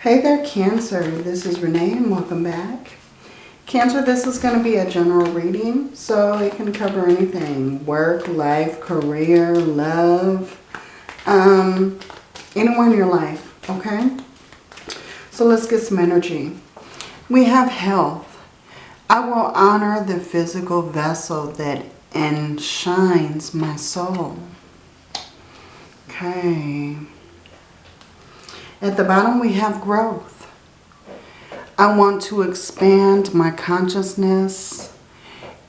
Hey there, Cancer. This is Renee and welcome back. Cancer, this is going to be a general reading, so it can cover anything. Work, life, career, love, um, anyone in your life, okay? So let's get some energy. We have health. I will honor the physical vessel that enshines my soul. Okay. At the bottom we have growth. I want to expand my consciousness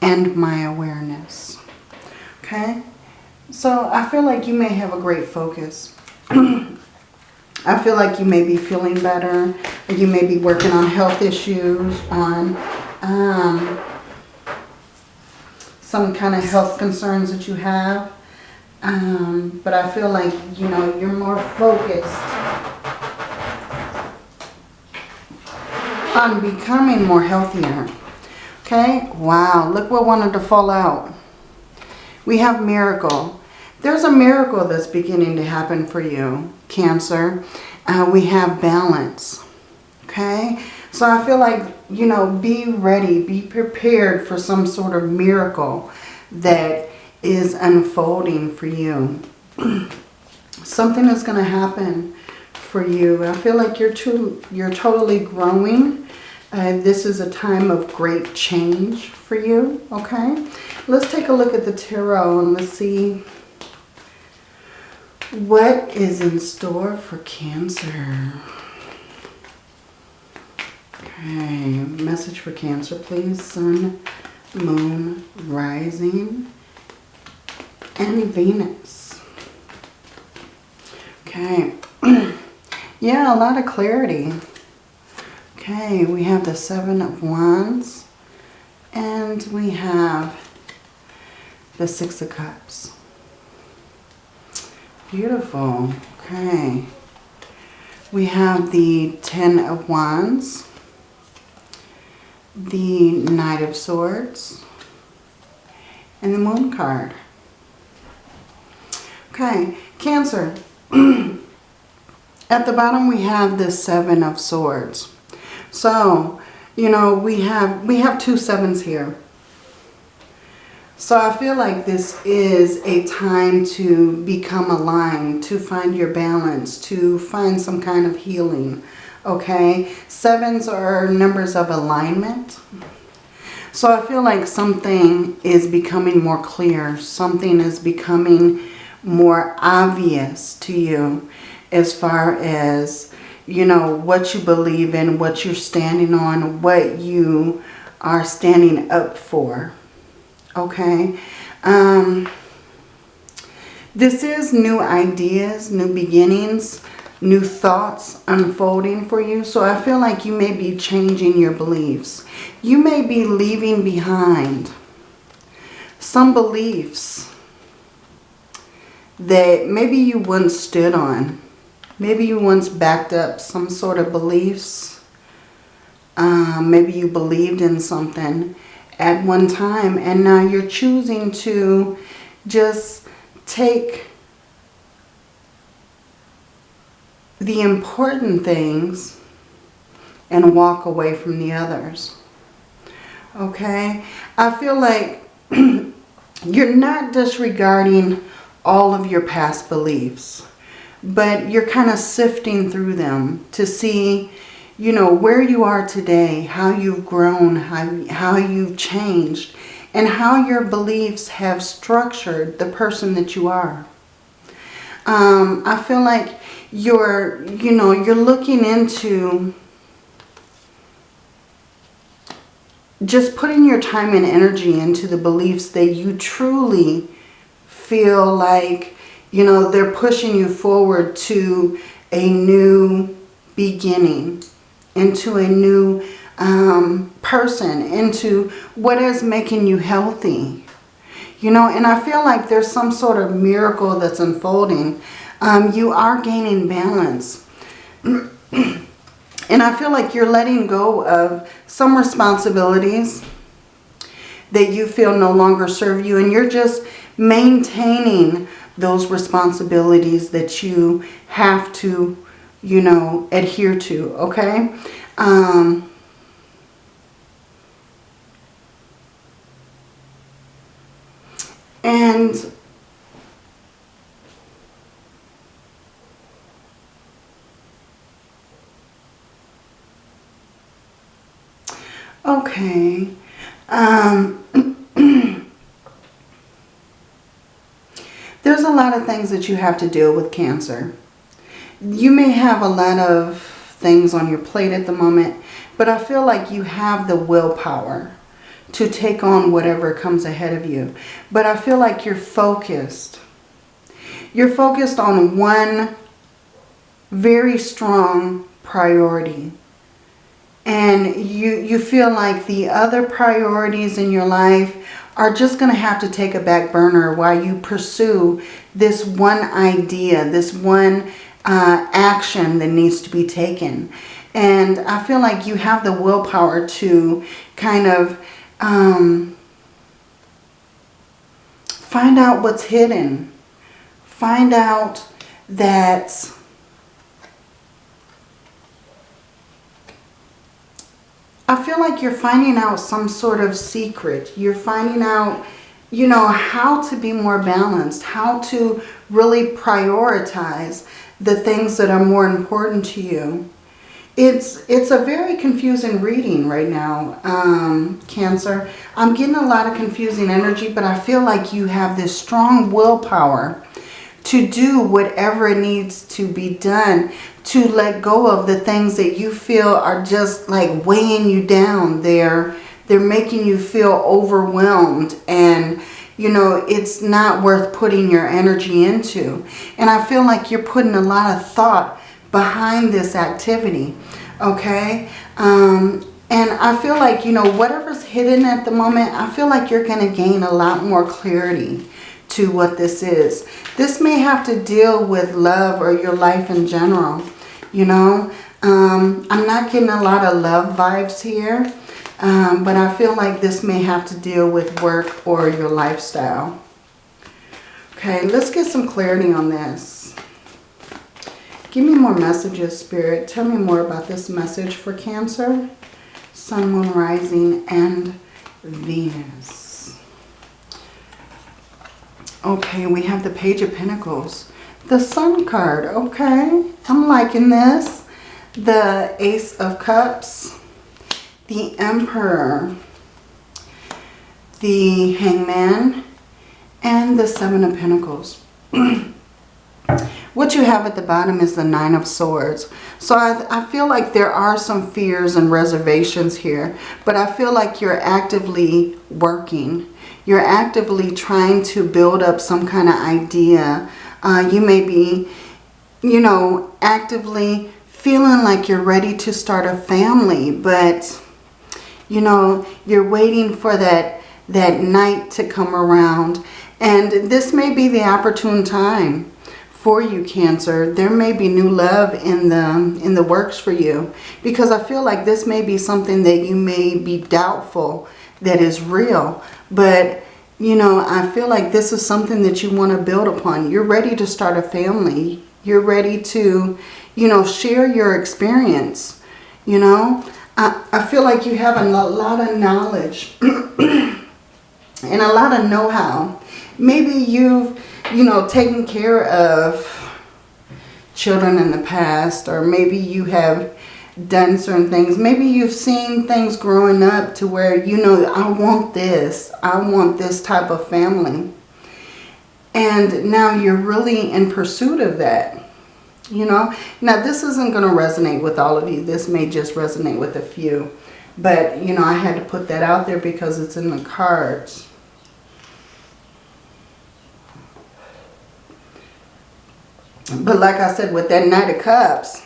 and my awareness. Okay? So I feel like you may have a great focus. I feel like you may be feeling better. You may be working on health issues, on um, some kind of health concerns that you have. Um, but I feel like, you know, you're more focused on becoming more healthier. Okay, wow, look what wanted to fall out. We have miracle. There's a miracle that's beginning to happen for you, Cancer. Uh, we have balance. Okay, so I feel like, you know, be ready, be prepared for some sort of miracle that is unfolding for you. Something is going to happen for you. I feel like you're too, you're totally growing. Uh, this is a time of great change for you, okay? Let's take a look at the tarot and let's see what is in store for Cancer. Okay, message for Cancer, please. Sun, Moon, Rising, and Venus. Okay. Yeah, a lot of clarity. Okay, we have the Seven of Wands. And we have the Six of Cups. Beautiful. Okay. We have the Ten of Wands. The Knight of Swords. And the Moon card. Okay, Cancer. At the bottom we have the Seven of Swords. So, you know, we have we have two sevens here. So I feel like this is a time to become aligned, to find your balance, to find some kind of healing. Okay? Sevens are numbers of alignment. So I feel like something is becoming more clear. Something is becoming more obvious to you as far as, you know, what you believe in, what you're standing on, what you are standing up for. Okay? Um, this is new ideas, new beginnings, new thoughts unfolding for you. So I feel like you may be changing your beliefs. You may be leaving behind some beliefs that maybe you once stood on. Maybe you once backed up some sort of beliefs. Um, maybe you believed in something at one time and now you're choosing to just take the important things and walk away from the others. Okay? I feel like you're not disregarding all of your past beliefs but you're kind of sifting through them to see, you know, where you are today, how you've grown, how, how you've changed, and how your beliefs have structured the person that you are. Um, I feel like you're, you know, you're looking into just putting your time and energy into the beliefs that you truly feel like you know, they're pushing you forward to a new beginning, into a new um, person, into what is making you healthy. You know, and I feel like there's some sort of miracle that's unfolding. Um, you are gaining balance. and I feel like you're letting go of some responsibilities that you feel no longer serve you. And you're just maintaining those responsibilities that you have to you know, adhere to, okay? Um, and okay. Um, there's a lot of things that you have to deal with cancer. You may have a lot of things on your plate at the moment, but I feel like you have the willpower to take on whatever comes ahead of you. But I feel like you're focused. You're focused on one very strong priority. And you, you feel like the other priorities in your life are just going to have to take a back burner while you pursue this one idea, this one uh, action that needs to be taken. And I feel like you have the willpower to kind of um, find out what's hidden. Find out that I feel like you're finding out some sort of secret. You're finding out, you know, how to be more balanced, how to really prioritize the things that are more important to you. It's, it's a very confusing reading right now, um, Cancer. I'm getting a lot of confusing energy, but I feel like you have this strong willpower to do whatever needs to be done to let go of the things that you feel are just like weighing you down. They're, they're making you feel overwhelmed and you know, it's not worth putting your energy into. And I feel like you're putting a lot of thought behind this activity, okay? Um, and I feel like, you know, whatever's hidden at the moment, I feel like you're going to gain a lot more clarity to what this is. This may have to deal with love or your life in general, you know. Um, I'm not getting a lot of love vibes here. Um, but I feel like this may have to deal with work or your lifestyle. Okay, let's get some clarity on this. Give me more messages, Spirit. Tell me more about this message for Cancer, Sun, Moon, Rising, and Venus. Okay, we have the Page of Pentacles. The Sun card, okay. I'm liking this. The Ace of Cups the Emperor, the Hangman, and the Seven of Pentacles. what you have at the bottom is the Nine of Swords. So I, I feel like there are some fears and reservations here, but I feel like you're actively working. You're actively trying to build up some kind of idea. Uh, you may be, you know, actively feeling like you're ready to start a family, but you know, you're waiting for that, that night to come around. And this may be the opportune time for you, Cancer. There may be new love in the, in the works for you. Because I feel like this may be something that you may be doubtful that is real. But, you know, I feel like this is something that you want to build upon. You're ready to start a family. You're ready to, you know, share your experience, you know. I, I feel like you have a lot of knowledge and a lot of know-how. Maybe you've, you know, taken care of children in the past or maybe you have done certain things. Maybe you've seen things growing up to where, you know, I want this. I want this type of family. And now you're really in pursuit of that you know. Now, this isn't going to resonate with all of you. This may just resonate with a few. But, you know, I had to put that out there because it's in the cards. But like I said, with that Knight of Cups,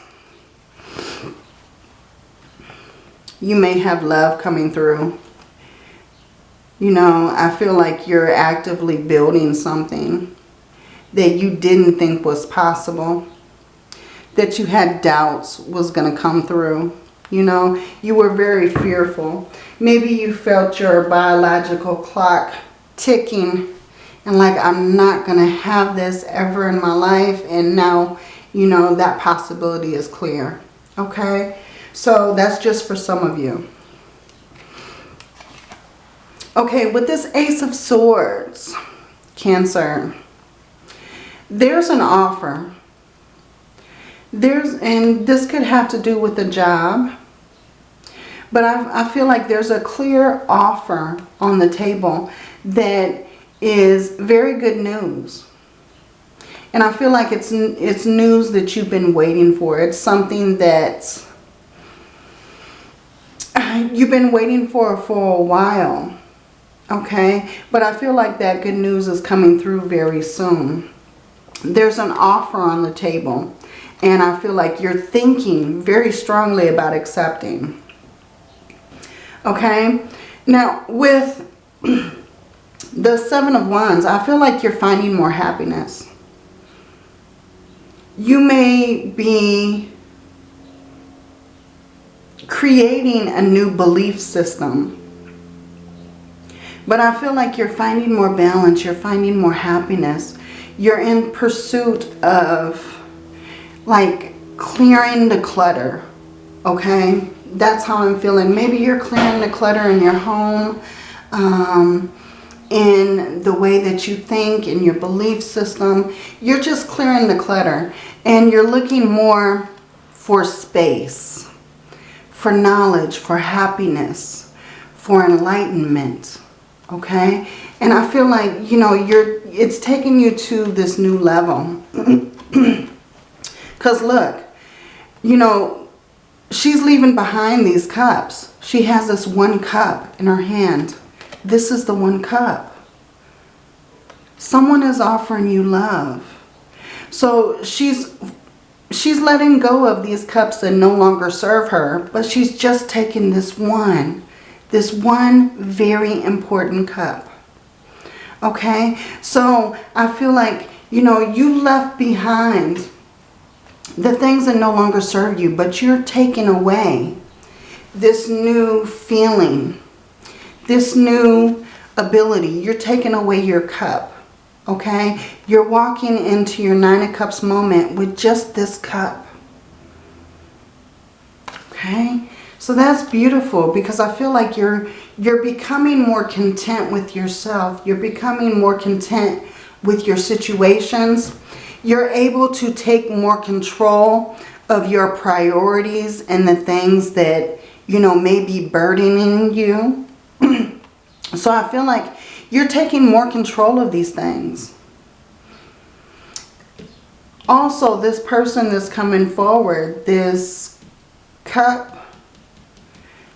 you may have love coming through. You know, I feel like you're actively building something that you didn't think was possible that you had doubts was going to come through. You know, you were very fearful. Maybe you felt your biological clock ticking and like, I'm not going to have this ever in my life. And now you know, that possibility is clear. Okay? So that's just for some of you. Okay, with this Ace of Swords, Cancer, there's an offer. There's, and this could have to do with a job. But I, I feel like there's a clear offer on the table that is very good news. And I feel like it's, it's news that you've been waiting for. It's something that you've been waiting for for a while. Okay? But I feel like that good news is coming through very soon. There's an offer on the table. And I feel like you're thinking very strongly about accepting. Okay? Now, with the Seven of Wands, I feel like you're finding more happiness. You may be creating a new belief system. But I feel like you're finding more balance. You're finding more happiness. You're in pursuit of like clearing the clutter. Okay? That's how I'm feeling. Maybe you're clearing the clutter in your home. Um, in the way that you think, in your belief system. You're just clearing the clutter. And you're looking more for space, for knowledge, for happiness, for enlightenment. Okay? And I feel like, you know, you're it's taking you to this new level. Because look, you know, she's leaving behind these cups. She has this one cup in her hand. This is the one cup. Someone is offering you love. So she's she's letting go of these cups that no longer serve her, but she's just taking this one, this one very important cup. Okay, so I feel like, you know, you left behind the things that no longer serve you, but you're taking away this new feeling, this new ability. You're taking away your cup, okay? You're walking into your Nine of Cups moment with just this cup, okay? So that's beautiful because I feel like you're you're becoming more content with yourself. You're becoming more content with your situations you're able to take more control of your priorities and the things that, you know, may be burdening you. So I feel like you're taking more control of these things. Also, this person that's coming forward, this cup,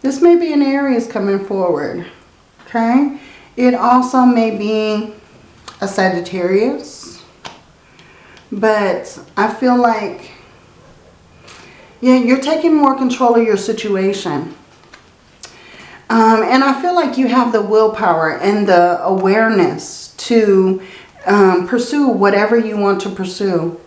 this may be an Aries coming forward, okay? It also may be a Sagittarius but I feel like, yeah, you're taking more control of your situation. Um, and I feel like you have the willpower and the awareness to um, pursue whatever you want to pursue.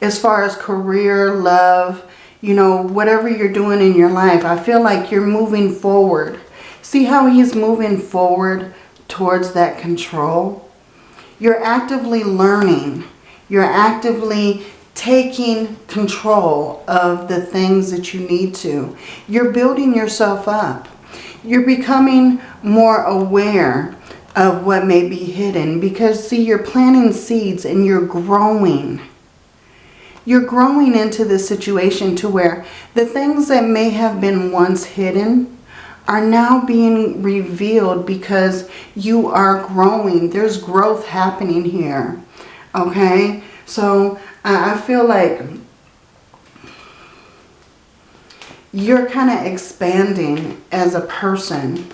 As far as career, love, you know, whatever you're doing in your life. I feel like you're moving forward. See how he's moving forward towards that control? You're actively learning you're actively taking control of the things that you need to. You're building yourself up. You're becoming more aware of what may be hidden because see you're planting seeds and you're growing. You're growing into this situation to where the things that may have been once hidden are now being revealed because you are growing. There's growth happening here. Okay? So I feel like you're kind of expanding as a person.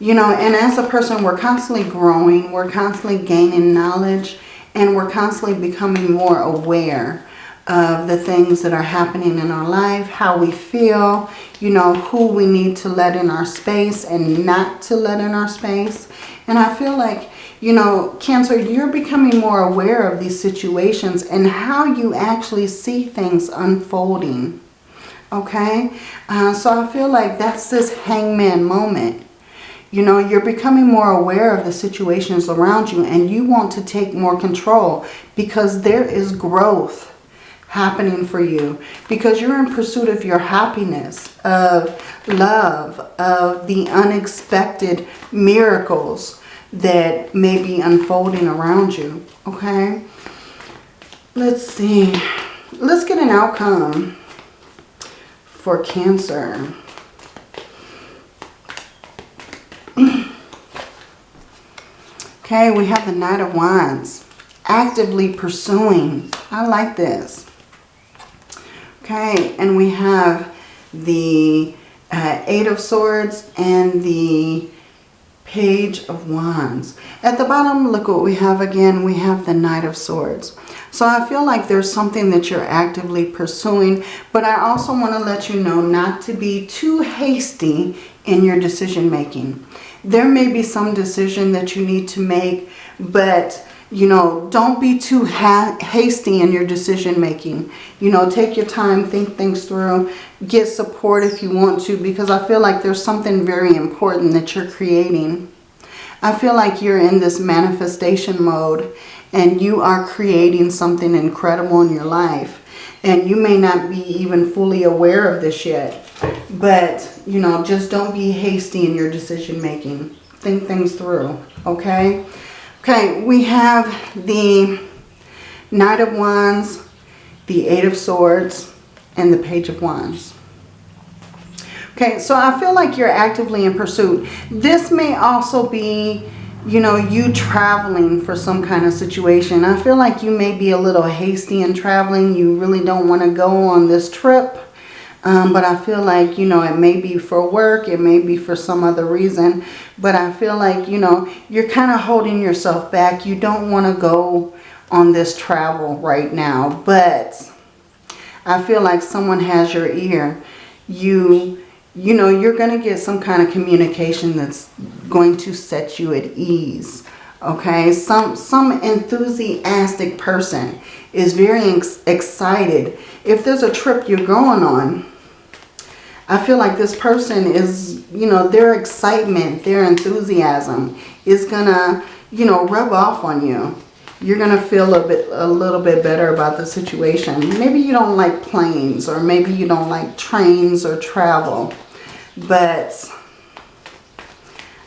You know, and as a person, we're constantly growing. We're constantly gaining knowledge. And we're constantly becoming more aware of the things that are happening in our life, how we feel, you know, who we need to let in our space and not to let in our space. And I feel like you know, Cancer, you're becoming more aware of these situations and how you actually see things unfolding. Okay? Uh, so I feel like that's this hangman moment. You know, you're becoming more aware of the situations around you and you want to take more control because there is growth happening for you because you're in pursuit of your happiness, of love, of the unexpected miracles that may be unfolding around you, okay? Let's see. Let's get an outcome for Cancer. okay, we have the Knight of Wands. Actively pursuing. I like this. Okay, and we have the uh, Eight of Swords and the Page of Wands. At the bottom, look what we have again. We have the Knight of Swords. So I feel like there's something that you're actively pursuing. But I also want to let you know not to be too hasty in your decision making. There may be some decision that you need to make, but you know, don't be too ha hasty in your decision making. You know, take your time, think things through, get support if you want to, because I feel like there's something very important that you're creating. I feel like you're in this manifestation mode and you are creating something incredible in your life. And you may not be even fully aware of this yet. But, you know, just don't be hasty in your decision making. Think things through, okay? Okay, we have the Knight of Wands, the Eight of Swords, and the Page of Wands. Okay, so I feel like you're actively in pursuit. This may also be, you know, you traveling for some kind of situation. I feel like you may be a little hasty in traveling. You really don't want to go on this trip. Um, but I feel like, you know, it may be for work. It may be for some other reason. But I feel like, you know, you're kind of holding yourself back. You don't want to go on this travel right now. But I feel like someone has your ear. You, you know, you're going to get some kind of communication that's going to set you at ease. Okay, some, some enthusiastic person is very ex excited. If there's a trip you're going on, I feel like this person is, you know, their excitement, their enthusiasm is going to, you know, rub off on you. You're going to feel a bit, a little bit better about the situation. Maybe you don't like planes or maybe you don't like trains or travel. But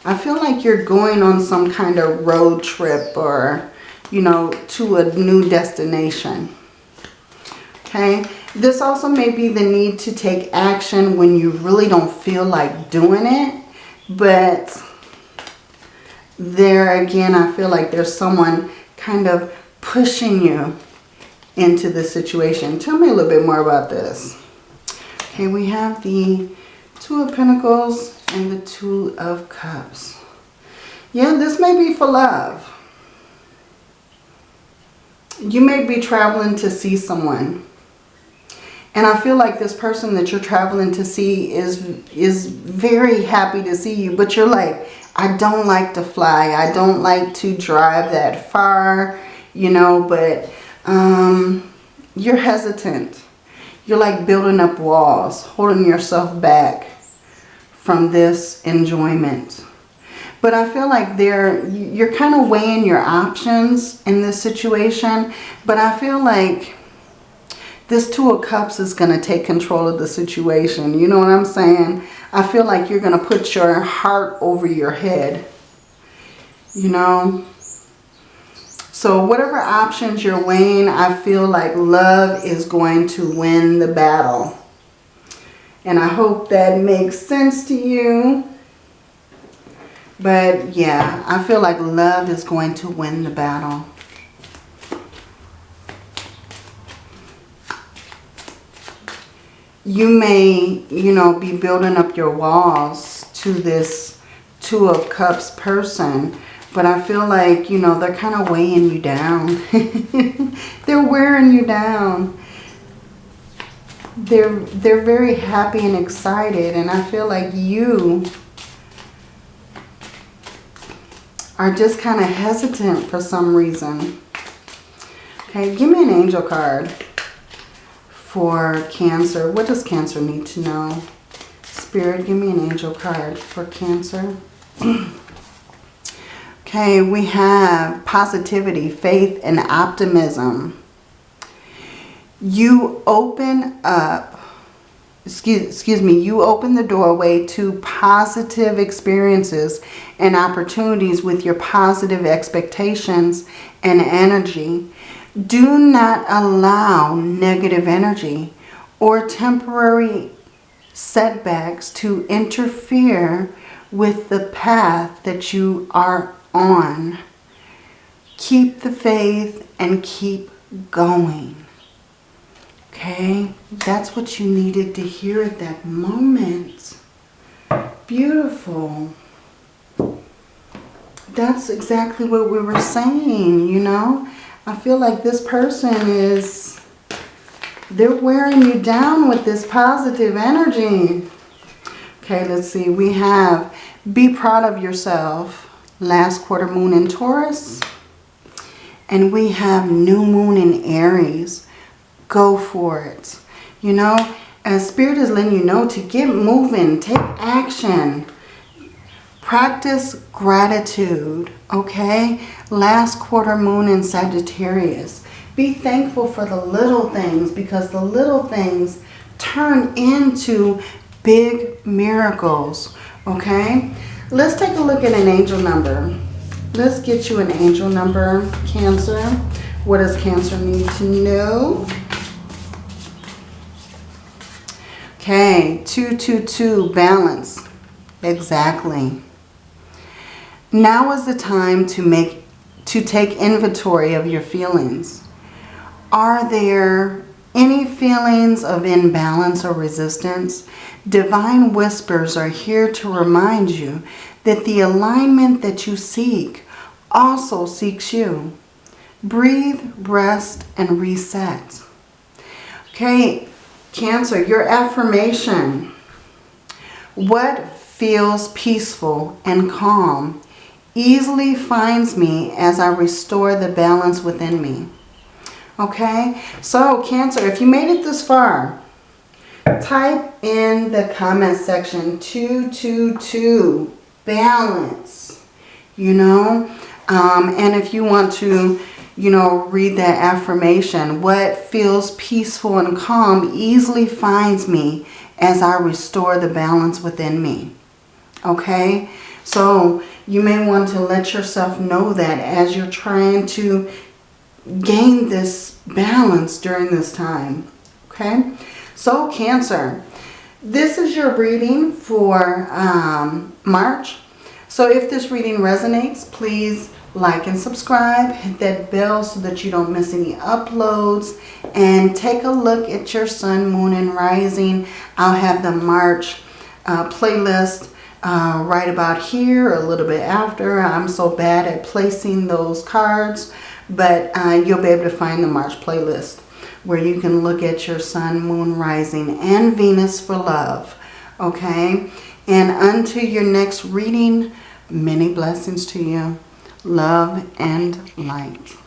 I feel like you're going on some kind of road trip or, you know, to a new destination. Okay. This also may be the need to take action when you really don't feel like doing it. But there again, I feel like there's someone kind of pushing you into the situation. Tell me a little bit more about this. Okay, we have the Two of Pentacles and the Two of Cups. Yeah, this may be for love. You may be traveling to see someone. And I feel like this person that you're traveling to see is, is very happy to see you. But you're like, I don't like to fly. I don't like to drive that far, you know, but um, you're hesitant. You're like building up walls, holding yourself back from this enjoyment. But I feel like there you're kind of weighing your options in this situation. But I feel like this Two of Cups is going to take control of the situation. You know what I'm saying? I feel like you're going to put your heart over your head. You know? So whatever options you're weighing, I feel like love is going to win the battle. And I hope that makes sense to you. But yeah, I feel like love is going to win the battle. you may, you know, be building up your walls to this Two of Cups person. But I feel like, you know, they're kind of weighing you down. they're wearing you down. They're, they're very happy and excited. And I feel like you are just kind of hesitant for some reason. Okay, give me an angel card for Cancer. What does Cancer need to know? Spirit, give me an angel card for Cancer. okay, we have positivity, faith, and optimism. you open up, excuse, excuse me, you open the doorway to positive experiences and opportunities with your positive expectations and energy. Do not allow negative energy or temporary setbacks to interfere with the path that you are on. Keep the faith and keep going. Okay, that's what you needed to hear at that moment. Beautiful. That's exactly what we were saying, you know. I feel like this person is, they're wearing you down with this positive energy. Okay, let's see. We have be proud of yourself. Last quarter moon in Taurus. And we have new moon in Aries go for it. You know, as Spirit is letting you know to get moving, take action. Practice gratitude, okay? Last quarter moon in Sagittarius. Be thankful for the little things because the little things turn into big miracles, okay? Let's take a look at an angel number. Let's get you an angel number, Cancer. What does Cancer need to know? Okay, 222, balance. Exactly. Now is the time to make to take inventory of your feelings. Are there any feelings of imbalance or resistance? Divine whispers are here to remind you that the alignment that you seek also seeks you. Breathe, rest, and reset. Okay, Cancer, your affirmation. What feels peaceful and calm easily finds me as I restore the balance within me. Okay, so Cancer, if you made it this far, type in the comment section 222 balance, you know. Um, and if you want to you know, read that affirmation. What feels peaceful and calm easily finds me as I restore the balance within me. Okay? So you may want to let yourself know that as you're trying to gain this balance during this time. Okay? So Cancer, this is your reading for um, March. So if this reading resonates, please like and subscribe. Hit that bell so that you don't miss any uploads. And take a look at your sun, moon, and rising. I'll have the March uh, playlist uh, right about here, a little bit after. I'm so bad at placing those cards. But uh, you'll be able to find the March playlist where you can look at your sun, moon, rising, and Venus for love. Okay? And until your next reading, many blessings to you love, and light.